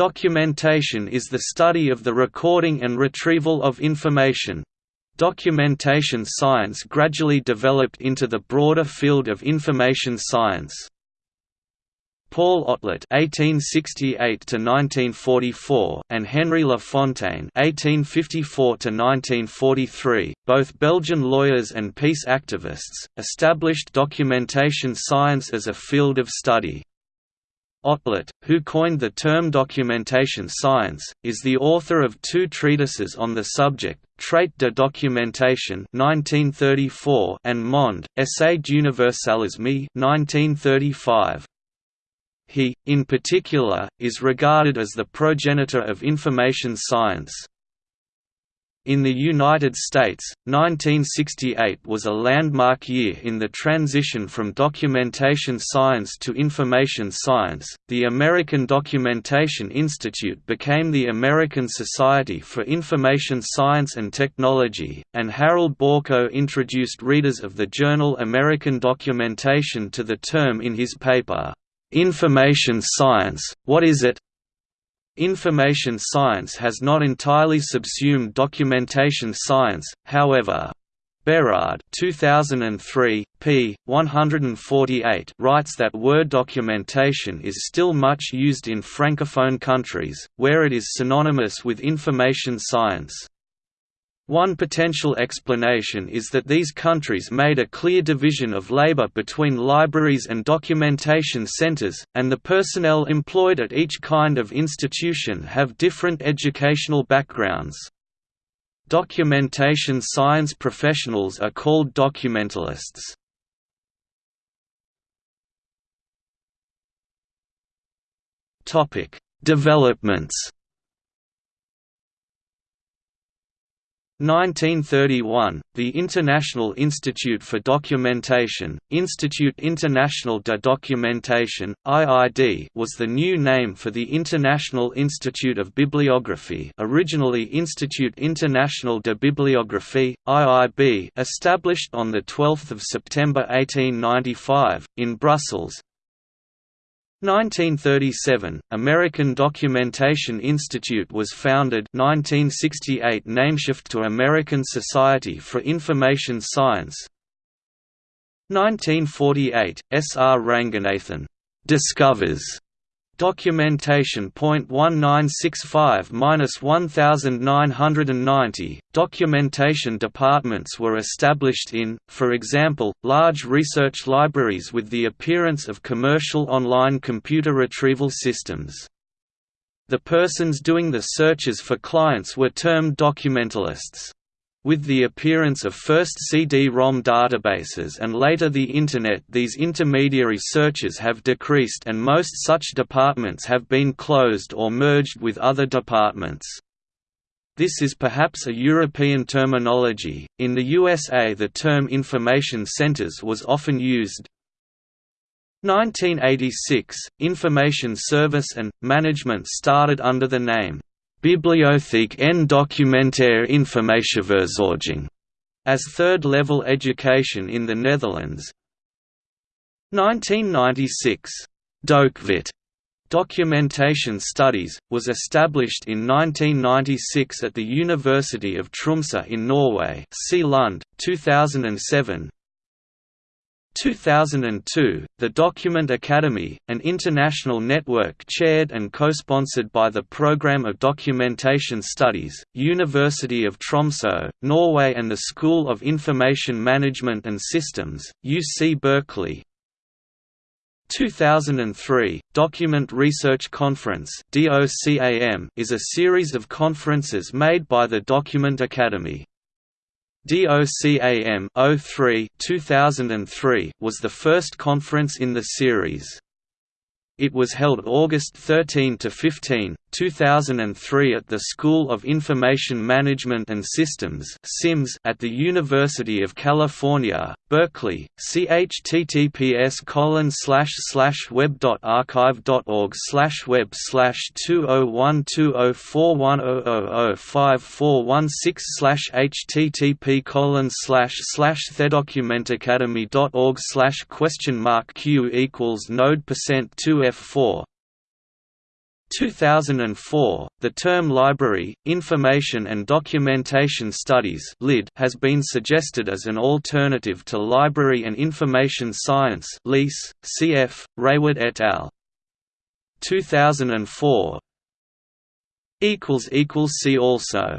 Documentation is the study of the recording and retrieval of information. Documentation science gradually developed into the broader field of information science. Paul Otlet (1868–1944) and Henry Lafontaine (1854–1943), both Belgian lawyers and peace activists, established documentation science as a field of study. Otlet, who coined the term documentation science, is the author of two treatises on the subject, Trait de documentation 1934 and Monde, Essai d'universalisme 1935. He, in particular, is regarded as the progenitor of information science. In the United States, 1968 was a landmark year in the transition from documentation science to information science. The American Documentation Institute became the American Society for Information Science and Technology, and Harold Borko introduced readers of the journal American Documentation to the term in his paper, Information Science, What is it? Information science has not entirely subsumed documentation science, however. Berard 2003, p. 148 writes that word documentation is still much used in francophone countries, where it is synonymous with information science. One potential explanation is that these countries made a clear division of labor between libraries and documentation centers, and the personnel employed at each kind of institution have different educational backgrounds. Documentation science professionals are called documentalists. Developments 1931, the International Institute for Documentation, Institut International de Documentation, IID was the new name for the International Institute of Bibliography originally Institut International de Bibliographie, IIB established on 12 September 1895, in Brussels, 1937, American Documentation Institute was founded 1968 nameshift to American Society for Information Science 1948, S. R. Ranganathan discovers Documentation .1965-1990, documentation departments were established in, for example, large research libraries with the appearance of commercial online computer retrieval systems. The persons doing the searches for clients were termed documentalists. With the appearance of first CD-ROM databases and later the Internet these intermediary searches have decreased and most such departments have been closed or merged with other departments. This is perhaps a European terminology, in the USA the term information centers was often used. 1986, information service and, management started under the name Bibliotheek en documentaire informatieverzorging as third-level education in the Netherlands. 1996. Dokvit Documentation Studies, was established in 1996 at the University of Tromsø in Norway see Lund, 2007 2002, the Document Academy, an international network chaired and co-sponsored by the Programme of Documentation Studies, University of Tromsø, Norway and the School of Information Management and Systems, UC Berkeley. 2003, Document Research Conference is a series of conferences made by the Document Academy. DOCAM 03 2003 was the first conference in the series. It was held August 13 to 15, 2003 at the School of Information Management and Systems (SIMS) at the University of California, Berkeley. See https colon slash slash web.archive.org slash web slash two oh one two oh four one oh oh oh five four one six slash http colon slash slash thedocumentacademy.org slash question mark q equals node percent two F4 2004, the term Library, Information and Documentation Studies has been suggested as an alternative to Library and Information Science cf. Rayward et al. 2004 See also